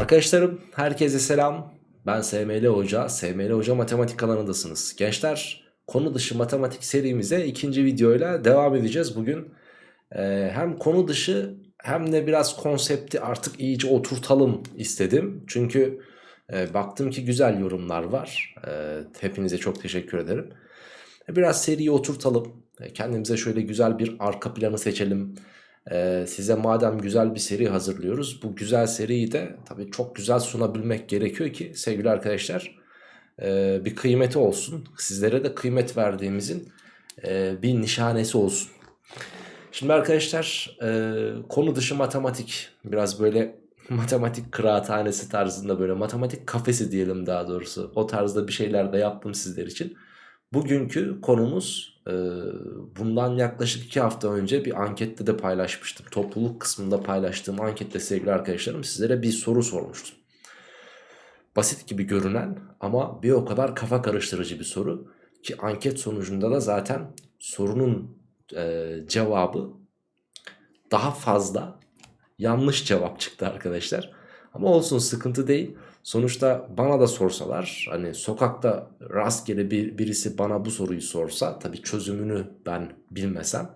Arkadaşlarım herkese selam. Ben SML Hoca. SML Hoca matematik kanalındasınız. Gençler konu dışı matematik serimize ikinci videoyla devam edeceğiz. Bugün e, hem konu dışı hem de biraz konsepti artık iyice oturtalım istedim. Çünkü e, baktım ki güzel yorumlar var. E, hepinize çok teşekkür ederim. E, biraz seriyi oturtalım. E, kendimize şöyle güzel bir arka planı seçelim. Ee, size madem güzel bir seri hazırlıyoruz bu güzel seriyi de tabii çok güzel sunabilmek gerekiyor ki sevgili arkadaşlar e, bir kıymeti olsun. Sizlere de kıymet verdiğimizin e, bir nişanesi olsun. Şimdi arkadaşlar e, konu dışı matematik biraz böyle matematik kıraathanesi tarzında böyle matematik kafesi diyelim daha doğrusu o tarzda bir şeyler de yaptım sizler için. Bugünkü konumuz bundan yaklaşık 2 hafta önce bir ankette de paylaşmıştım. Topluluk kısmında paylaştığım ankette sevgili arkadaşlarım sizlere bir soru sormuştum. Basit gibi görünen ama bir o kadar kafa karıştırıcı bir soru. Ki anket sonucunda da zaten sorunun e, cevabı daha fazla yanlış cevap çıktı arkadaşlar. Ama olsun sıkıntı değil. Sonuçta bana da sorsalar hani sokakta rastgele bir, birisi bana bu soruyu sorsa tabii çözümünü ben bilmesem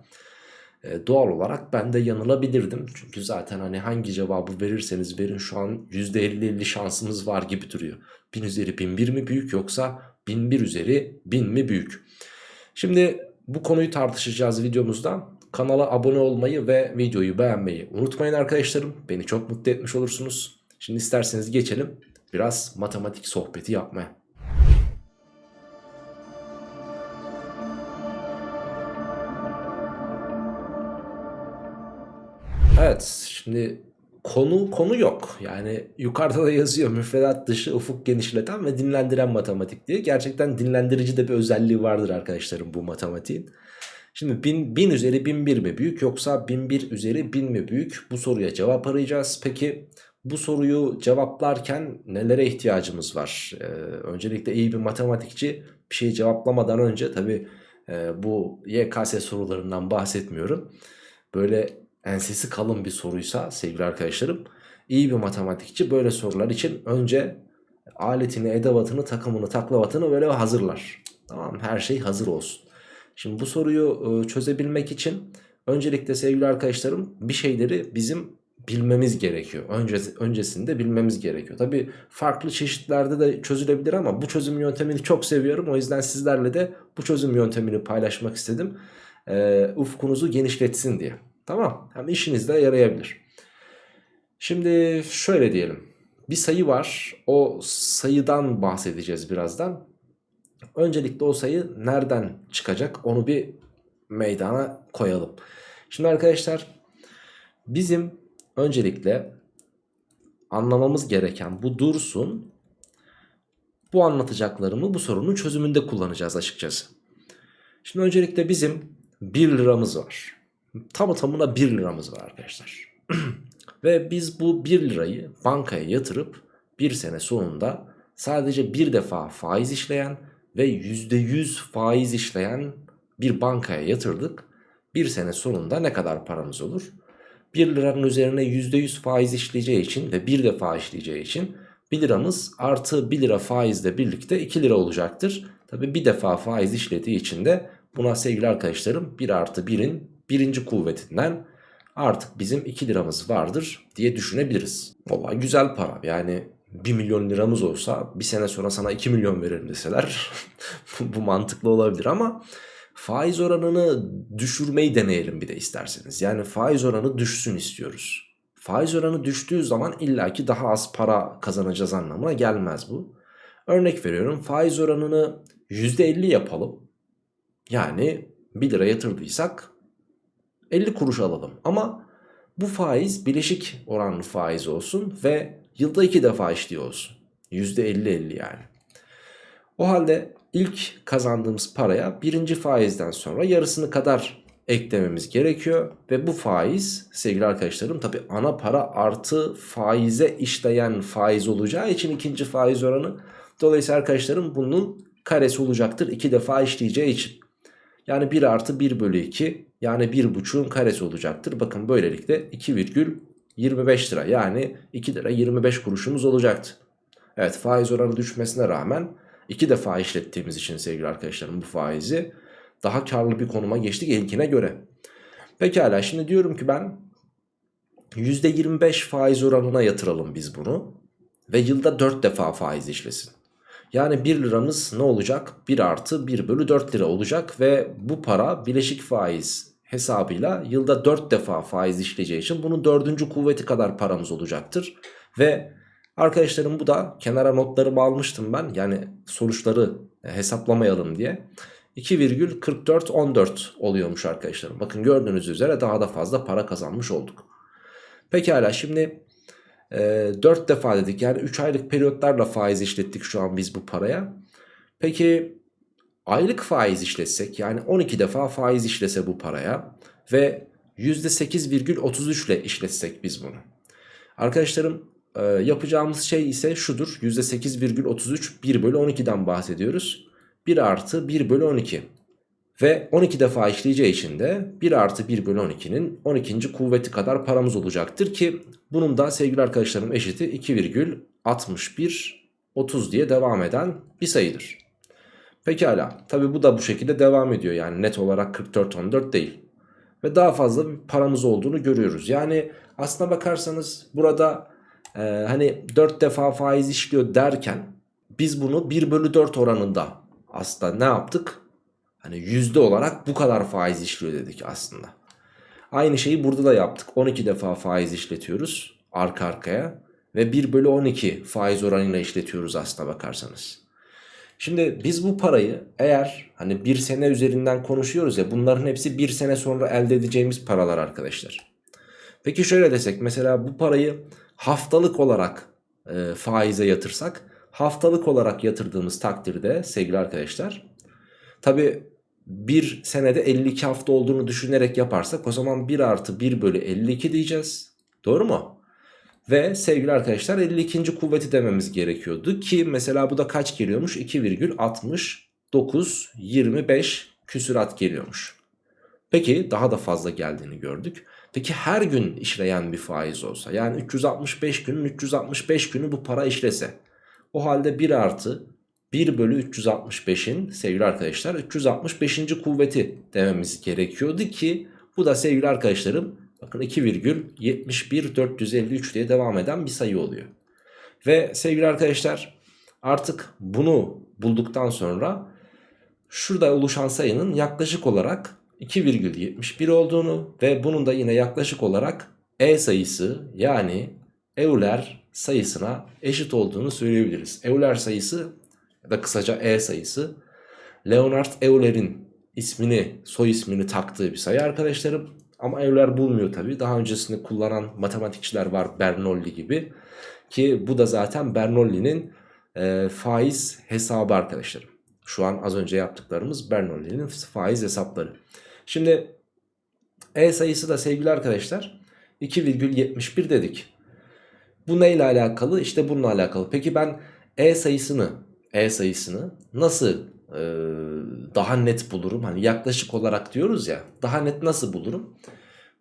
e, doğal olarak ben de yanılabilirdim. Çünkü zaten hani hangi cevabı verirseniz verin şu an %50-50 şansımız var gibi duruyor. 1000 üzeri 1001 mi büyük yoksa 1001 üzeri 1000 mi büyük? Şimdi bu konuyu tartışacağız videomuzda. Kanala abone olmayı ve videoyu beğenmeyi unutmayın arkadaşlarım. Beni çok mutlu etmiş olursunuz. Şimdi isterseniz geçelim biraz matematik sohbeti yapmaya. Evet şimdi konu konu yok. Yani yukarıda da yazıyor müfredat dışı ufuk genişleten ve dinlendiren matematik diye. Gerçekten dinlendirici de bir özelliği vardır arkadaşlarım bu matematiğin. Şimdi 1000, 1000 üzeri 1001 mi büyük yoksa 1001 üzeri 1000 mi büyük? Bu soruya cevap arayacağız. Peki bu soruyu cevaplarken nelere ihtiyacımız var? Ee, öncelikle iyi bir matematikçi bir şeyi cevaplamadan önce tabi e, bu YKS sorularından bahsetmiyorum. Böyle ensesi kalın bir soruysa sevgili arkadaşlarım iyi bir matematikçi böyle sorular için önce aletini, edevatını, takımını, taklavatını böyle hazırlar. Tamam her şey hazır olsun. Şimdi bu soruyu e, çözebilmek için öncelikle sevgili arkadaşlarım bir şeyleri bizim bilmemiz gerekiyor. Önce, öncesinde bilmemiz gerekiyor. Tabi farklı çeşitlerde de çözülebilir ama bu çözüm yöntemini çok seviyorum. O yüzden sizlerle de bu çözüm yöntemini paylaşmak istedim. Ee, ufkunuzu genişletsin diye. Tamam hem işinizde yarayabilir. Şimdi şöyle diyelim. Bir sayı var. O sayıdan bahsedeceğiz birazdan. Öncelikle o sayı nereden çıkacak onu bir meydana koyalım. Şimdi arkadaşlar bizim Öncelikle anlamamız gereken bu dursun. Bu anlatacaklarımı bu sorunun çözümünde kullanacağız açıkçası. Şimdi öncelikle bizim 1 liramız var. Tamı tamına 1 liramız var arkadaşlar. Ve biz bu 1 lirayı bankaya yatırıp bir sene sonunda sadece bir defa faiz işleyen ve %100 faiz işleyen bir bankaya yatırdık. Bir sene sonunda ne kadar paramız olur? 1 liranın üzerine %100 faiz işleyeceği için ve bir defa işleyeceği için 1 liramız artı 1 lira faizle birlikte 2 lira olacaktır. Tabi bir defa faiz işlediği için de buna sevgili arkadaşlarım 1 artı 1'in birinci kuvvetinden artık bizim 2 liramız vardır diye düşünebiliriz. Valla güzel para yani 1 milyon liramız olsa bir sene sonra sana 2 milyon verelim deseler bu mantıklı olabilir ama faiz oranını düşürmeyi deneyelim bir de isterseniz. Yani faiz oranı düşsün istiyoruz. Faiz oranı düştüğü zaman illaki daha az para kazanacağız anlamına gelmez bu. Örnek veriyorum faiz oranını %50 yapalım. Yani 1 lira yatırdıysak 50 kuruş alalım. Ama bu faiz bileşik oranlı faiz olsun ve yılda 2 defa işliyor olsun. %50-50 yani. O halde ilk kazandığımız paraya birinci faizden sonra yarısını kadar eklememiz gerekiyor. Ve bu faiz sevgili arkadaşlarım tabi ana para artı faize işleyen faiz olacağı için ikinci faiz oranı. Dolayısıyla arkadaşlarım bunun karesi olacaktır iki defa işleyeceği için. Yani 1 artı 1 bölü 2 yani 1,5'un karesi olacaktır. Bakın böylelikle 2,5 25 lira yani 2 lira 25 kuruşumuz olacaktı. Evet faiz oranı düşmesine rağmen iki defa işlettiğimiz için sevgili arkadaşlarım bu faizi daha karlı bir konuma geçtik ilkine göre. Pekala şimdi diyorum ki ben %25 faiz oranına yatıralım biz bunu ve yılda 4 defa faiz işlesin. Yani 1 liramız ne olacak? 1 artı 1 bölü 4 lira olacak ve bu para bileşik faiz hesabıyla yılda 4 defa faiz işleyeceği için bunun dördüncü kuvveti kadar paramız olacaktır. Ve arkadaşlarım bu da kenara notlarımı almıştım ben yani sonuçları hesaplamayalım diye. 2,4414 oluyormuş arkadaşlarım. Bakın gördüğünüz üzere daha da fazla para kazanmış olduk. Pekala şimdi e, 4 defa dedik yani 3 aylık periyotlarla faiz işlettik şu an biz bu paraya. Peki aylık faiz işletsek yani 12 defa faiz işlese bu paraya ve %8,33 ile işletsek biz bunu. Arkadaşlarım e, yapacağımız şey ise şudur %8,33 1 bölü 12'den bahsediyoruz. 1 artı 1 bölü 12 ve 12 defa işleyeceği için de 1 artı 1 bölü 12'nin 12. kuvveti kadar paramız olacaktır ki bunun da sevgili arkadaşlarım eşiti 2,61 30 diye devam eden bir sayıdır. Pekala tabi bu da bu şekilde devam ediyor yani net olarak 44-14 değil. Ve daha fazla bir paramız olduğunu görüyoruz. Yani aslına bakarsanız burada e, hani 4 defa faiz işliyor derken biz bunu 1 bölü 4 oranında aslında ne yaptık? Hani yüzde olarak bu kadar faiz işliyor dedik aslında. Aynı şeyi burada da yaptık. 12 defa faiz işletiyoruz arka arkaya. Ve 1 bölü 12 faiz oranıyla işletiyoruz aslına bakarsanız. Şimdi biz bu parayı eğer hani bir sene üzerinden konuşuyoruz ya bunların hepsi bir sene sonra elde edeceğimiz paralar arkadaşlar. Peki şöyle desek mesela bu parayı haftalık olarak e, faize yatırsak haftalık olarak yatırdığımız takdirde sevgili arkadaşlar tabi bir senede 52 hafta olduğunu düşünerek yaparsak o zaman 1 artı 1 bölü 52 diyeceğiz. Doğru mu? Ve sevgili arkadaşlar 52. kuvveti dememiz gerekiyordu ki mesela bu da kaç geliyormuş? 2,69 25 küsurat geliyormuş. Peki daha da fazla geldiğini gördük. Peki her gün işleyen bir faiz olsa yani 365 günün 365 günü bu para işlese o halde 1 artı 1 bölü 365'in sevgili arkadaşlar 365. kuvveti dememiz gerekiyordu ki bu da sevgili arkadaşlarım bakın 2,71453 diye devam eden bir sayı oluyor. Ve sevgili arkadaşlar artık bunu bulduktan sonra şurada oluşan sayının yaklaşık olarak 2,71 olduğunu ve bunun da yine yaklaşık olarak E sayısı yani Euler sayısına eşit olduğunu söyleyebiliriz. Euler sayısı ya da kısaca E sayısı Leonard Euler'in ismini soy ismini taktığı bir sayı arkadaşlarım. Ama Euler bulmuyor tabi. Daha öncesinde kullanan matematikçiler var Bernoulli gibi. Ki bu da zaten Bernoulli'nin e, faiz hesabı arkadaşlarım. Şu an az önce yaptıklarımız Bernoulli'nin faiz hesapları. Şimdi E sayısı da sevgili arkadaşlar 2,71 dedik. Bu neyle alakalı? İşte bununla alakalı. Peki ben E sayısını E sayısını nasıl e, daha net bulurum? Hani yaklaşık olarak diyoruz ya daha net nasıl bulurum?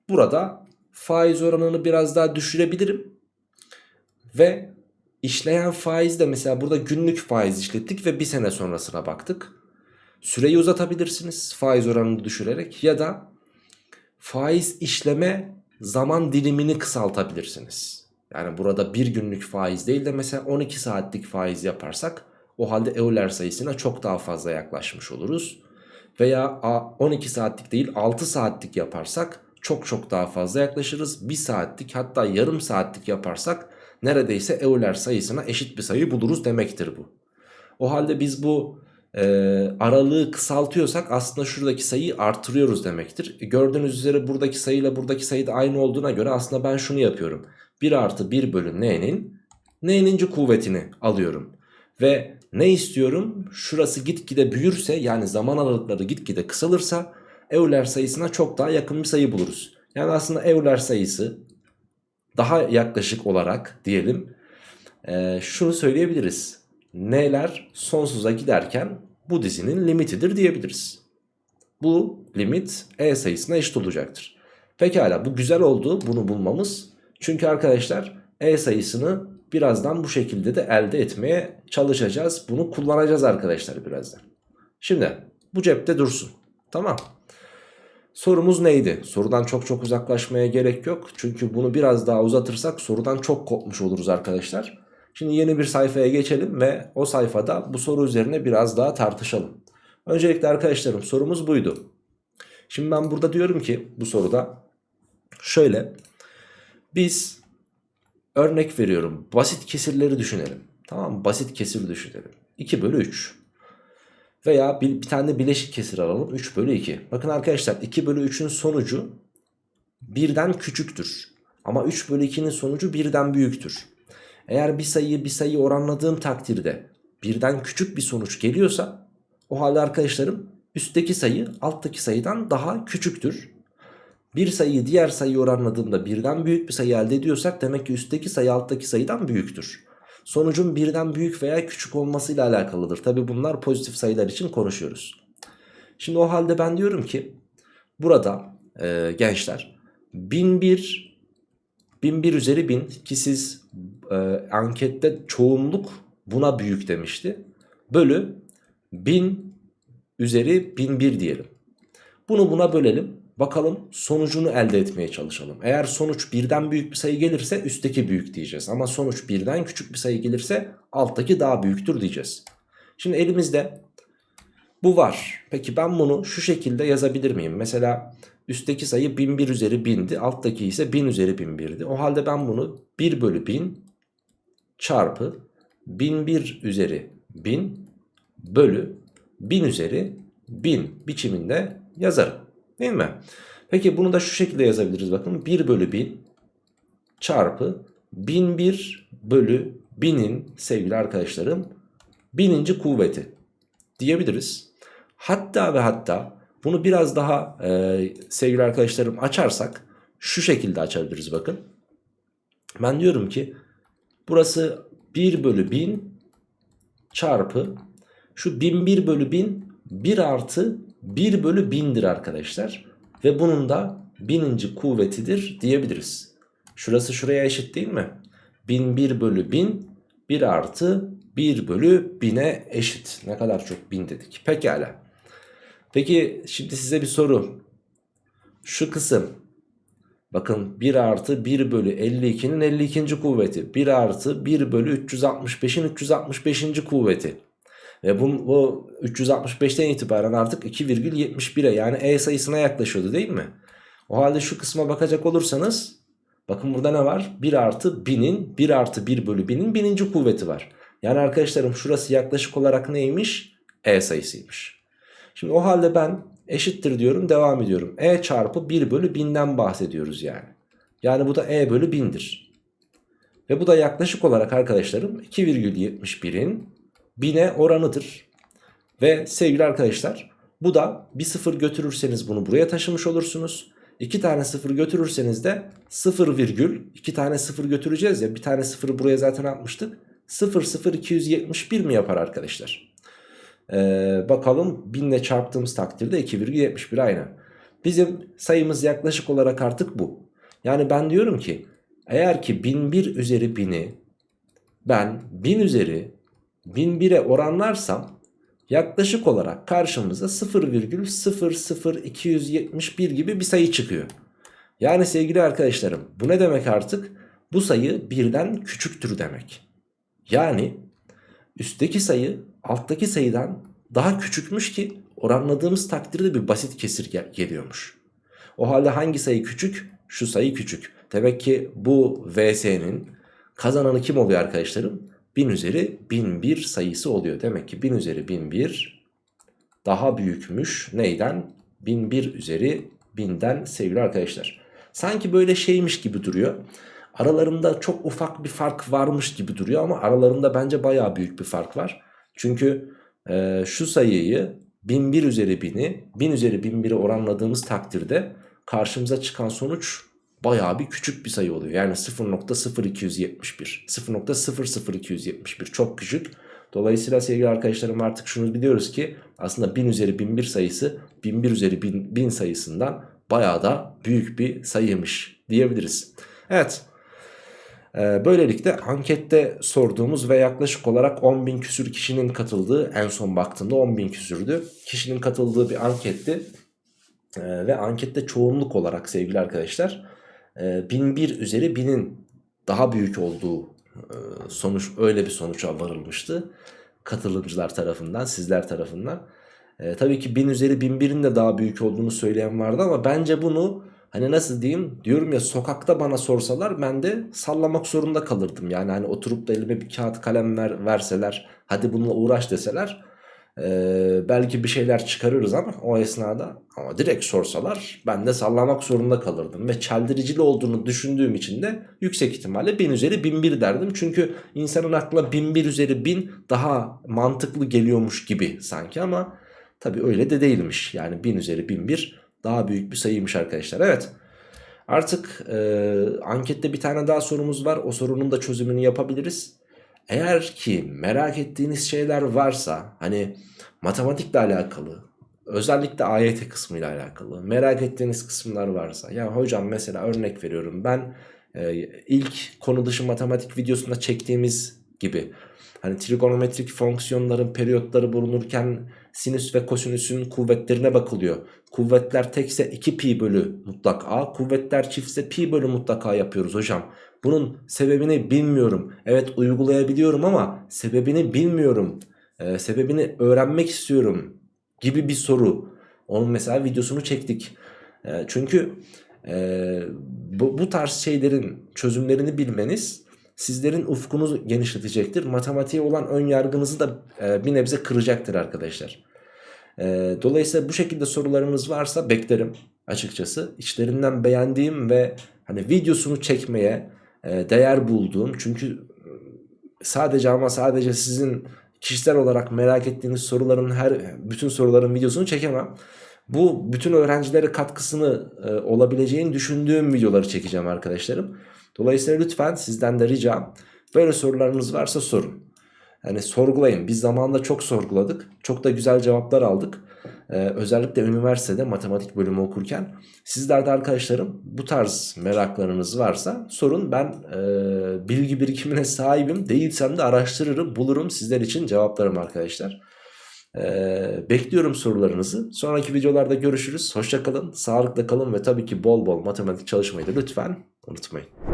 Burada faiz oranını biraz daha düşürebilirim. Ve işleyen faiz de mesela burada günlük faiz işlettik ve bir sene sonrasına baktık. Süreyi uzatabilirsiniz faiz oranını düşürerek ya da faiz işleme zaman dilimini kısaltabilirsiniz. Yani burada bir günlük faiz değil de mesela 12 saatlik faiz yaparsak o halde Euler sayısına çok daha fazla yaklaşmış oluruz. Veya 12 saatlik değil 6 saatlik yaparsak çok çok daha fazla yaklaşırız. 1 saatlik hatta yarım saatlik yaparsak neredeyse Euler sayısına eşit bir sayı buluruz demektir bu. O halde biz bu e, aralığı kısaltıyorsak aslında şuradaki sayıyı artırıyoruz demektir. E, gördüğünüz üzere buradaki sayıyla buradaki sayı da aynı olduğuna göre aslında ben şunu yapıyorum. 1 artı 1 bölü n'nin n'ninci kuvvetini alıyorum. Ve ne istiyorum? Şurası gitgide büyürse yani zaman aralıkları gitgide kısalırsa Euler sayısına çok daha yakın bir sayı buluruz. Yani aslında Euler sayısı daha yaklaşık olarak diyelim e, şunu söyleyebiliriz. N'ler sonsuza giderken bu dizinin limitidir diyebiliriz. Bu limit E sayısına eşit olacaktır. Pekala bu güzel oldu bunu bulmamız. Çünkü arkadaşlar e sayısını birazdan bu şekilde de elde etmeye çalışacağız. Bunu kullanacağız arkadaşlar birazdan. Şimdi bu cepte dursun. Tamam. Sorumuz neydi? Sorudan çok çok uzaklaşmaya gerek yok. Çünkü bunu biraz daha uzatırsak sorudan çok kopmuş oluruz arkadaşlar. Şimdi yeni bir sayfaya geçelim ve o sayfada bu soru üzerine biraz daha tartışalım. Öncelikle arkadaşlarım sorumuz buydu. Şimdi ben burada diyorum ki bu soruda şöyle biz örnek veriyorum basit kesirleri düşünelim. Tamam? Basit kesir düşünelim. 2 bölü 3 veya bir, bir tane bileşik kesir alalım 3 bölü 2. Bakın arkadaşlar 2 bölü 3'ün sonucu birden küçüktür. Ama 3 bölü 2'nin sonucu birden büyüktür. Eğer bir sayıyı bir sayı oranladığım takdirde birden küçük bir sonuç geliyorsa o halde arkadaşlarım üstteki sayı alttaki sayıdan daha küçüktür. Bir sayıyı diğer sayı oranladığımda birden büyük bir sayı elde ediyorsak demek ki üstteki sayı alttaki sayıdan büyüktür. Sonucun birden büyük veya küçük olmasıyla alakalıdır. Tabi bunlar pozitif sayılar için konuşuyoruz. Şimdi o halde ben diyorum ki burada e, gençler 1001 1001 üzeri 1000 ki siz e, ankette çoğunluk buna büyük demişti. Bölü 1000 üzeri 1001 diyelim. Bunu buna bölelim. Bakalım sonucunu elde etmeye çalışalım. Eğer sonuç birden büyük bir sayı gelirse üstteki büyük diyeceğiz. Ama sonuç birden küçük bir sayı gelirse alttaki daha büyüktür diyeceğiz. Şimdi elimizde bu var. Peki ben bunu şu şekilde yazabilir miyim? Mesela üstteki sayı 1001 üzeri 1000'di. Alttaki ise 1000 üzeri 1001'di. O halde ben bunu 1 bölü 1000 çarpı 1001 üzeri 1000 bölü 1000 üzeri 1000 biçiminde yazarım. Değil mi? Peki bunu da şu şekilde yazabiliriz bakın. 1 bölü 1000 çarpı 1001 bölü 1000'in sevgili arkadaşlarım bininci kuvveti diyebiliriz. Hatta ve hatta bunu biraz daha e, sevgili arkadaşlarım açarsak şu şekilde açabiliriz bakın. Ben diyorum ki burası 1 bölü 1000 çarpı şu 1001 bölü 1000 1 artı 1 bölü 1000'dir arkadaşlar. Ve bunun da bininci kuvvetidir diyebiliriz. Şurası şuraya eşit değil mi? 1001 bölü 1000 1 artı 1 bölü 1000'e eşit. Ne kadar çok 1000 dedik. Pekala. Peki şimdi size bir soru. Şu kısım bakın 1 artı 1 bölü 52'nin 52. kuvveti. 1 artı 1 bölü 365'in 365. kuvveti. Ve bu, bu 365'ten itibaren artık 2,71'e yani E sayısına yaklaşıyordu değil mi? O halde şu kısma bakacak olursanız bakın burada ne var? 1 artı 1000'in 1 artı 1 bölü 1000'in bininci kuvveti var. Yani arkadaşlarım şurası yaklaşık olarak neymiş? E sayısıymış. Şimdi o halde ben eşittir diyorum devam ediyorum. E çarpı 1 bölü 1000'den bahsediyoruz yani. Yani bu da E bölü 1000'dir. Ve bu da yaklaşık olarak arkadaşlarım 2,71'in 1000'e oranıdır. Ve sevgili arkadaşlar bu da bir sıfır götürürseniz bunu buraya taşımış olursunuz. 2 tane sıfır götürürseniz de 0 virgül 2 tane sıfır götüreceğiz ya bir tane sıfırı buraya zaten atmıştık. 0 0 271 mi yapar arkadaşlar? Ee, bakalım 1000 ile çarptığımız takdirde 2,71 aynı. Bizim sayımız yaklaşık olarak artık bu. Yani ben diyorum ki eğer ki 1001 üzeri 1000'i ben 1000 üzeri 1001'e oranlarsam yaklaşık olarak karşımıza 0,00271 gibi bir sayı çıkıyor. Yani sevgili arkadaşlarım bu ne demek artık? Bu sayı birden küçüktür demek. Yani üstteki sayı alttaki sayıdan daha küçükmüş ki oranladığımız takdirde bir basit kesir gel geliyormuş. O halde hangi sayı küçük? Şu sayı küçük. Demek ki bu VS'nin kazananı kim oluyor arkadaşlarım? 1000 üzeri 1001 sayısı oluyor. Demek ki 1000 üzeri 1001 daha büyükmüş. Neyden? 1001 üzeri 1000'den sevgili arkadaşlar. Sanki böyle şeymiş gibi duruyor. Aralarında çok ufak bir fark varmış gibi duruyor ama aralarında bence baya büyük bir fark var. Çünkü e, şu sayıyı 1001 üzeri 1000'i 1000 üzeri 1001'e oranladığımız takdirde karşımıza çıkan sonuç Bayağı bir küçük bir sayı oluyor. Yani 0.0271 0.00271 çok küçük. Dolayısıyla sevgili arkadaşlarım artık şunu biliyoruz ki aslında 1000 üzeri 1001 sayısı 1001 üzeri 1000, 1000 sayısından bayağı da büyük bir sayıymış diyebiliriz. Evet Ee, böylelikle ankette sorduğumuz ve yaklaşık olarak 10 bin küsür kişinin katıldığı en son baktığımda 10 bin küsürdü. Kişinin katıldığı bir anketti. Ee, ve ankette çoğunluk olarak sevgili arkadaşlar e, 1001 üzeri 1000'in daha büyük olduğu e, sonuç öyle bir sonuca varılmıştı. Katılımcılar tarafından sizler tarafından. E, tabii ki 1000 üzeri 1001'in de daha büyük olduğunu söyleyen vardı ama bence bunu hani nasıl diyeyim diyorum ya sokakta bana sorsalar ben de sallamak zorunda kalırdım. Yani hani oturup da elime bir kağıt kalem ver, verseler hadi bununla uğraş deseler ee, belki bir şeyler çıkarırız ama o esnada. Ama direkt sorsalar ben de sallamak zorunda kalırdım ve çeldiricili olduğunu düşündüğüm için de yüksek ihtimalle 1000 üzeri 1001 derdim. Çünkü insanın aklına 1001 üzeri 1000 daha mantıklı geliyormuş gibi sanki ama tabi öyle de değilmiş. Yani 1000 üzeri 1001 daha büyük bir sayıymış arkadaşlar. Evet artık e, ankette bir tane daha sorumuz var. O sorunun da çözümünü yapabiliriz eğer ki merak ettiğiniz şeyler varsa hani matematikle alakalı özellikle AYT kısmıyla alakalı merak ettiğiniz kısımlar varsa ya hocam mesela örnek veriyorum ben e, ilk konu dışı matematik videosunda çektiğimiz gibi hani trigonometrik fonksiyonların periyotları bulunurken sinüs ve kosinüsün kuvvetlerine bakılıyor. Kuvvetler tekse 2 pi bölü mutlak a kuvvetler çiftse pi bölü mutlak a yapıyoruz hocam. Bunun sebebini bilmiyorum. Evet uygulayabiliyorum ama sebebini bilmiyorum. Ee, sebebini öğrenmek istiyorum gibi bir soru. Onun mesela videosunu çektik. Ee, çünkü e, bu, bu tarz şeylerin çözümlerini bilmeniz sizlerin ufkunuzu genişletecektir. Matematiğe olan ön yargınızı da e, bir nebze kıracaktır arkadaşlar. E, dolayısıyla bu şekilde sorularınız varsa beklerim açıkçası. İçlerinden beğendiğim ve hani videosunu çekmeye değer bulduğum çünkü sadece ama sadece sizin kişisel olarak merak ettiğiniz soruların her bütün soruların videosunu çekemem. Bu bütün öğrencilere katkısını e, olabileceğini düşündüğüm videoları çekeceğim arkadaşlarım. Dolayısıyla lütfen sizden de ricam böyle sorularınız varsa sorun. Yani sorgulayın. Biz zamanında çok sorguladık. Çok da güzel cevaplar aldık. Ee, özellikle üniversitede matematik bölümü okurken. Sizler de arkadaşlarım bu tarz meraklarınız varsa sorun. Ben e, bilgi birikimine sahibim. Değilsem de araştırırım, bulurum sizler için cevaplarım arkadaşlar. Ee, bekliyorum sorularınızı. Sonraki videolarda görüşürüz. Hoşçakalın, sağlıkla kalın ve tabii ki bol bol matematik çalışmayı da lütfen unutmayın.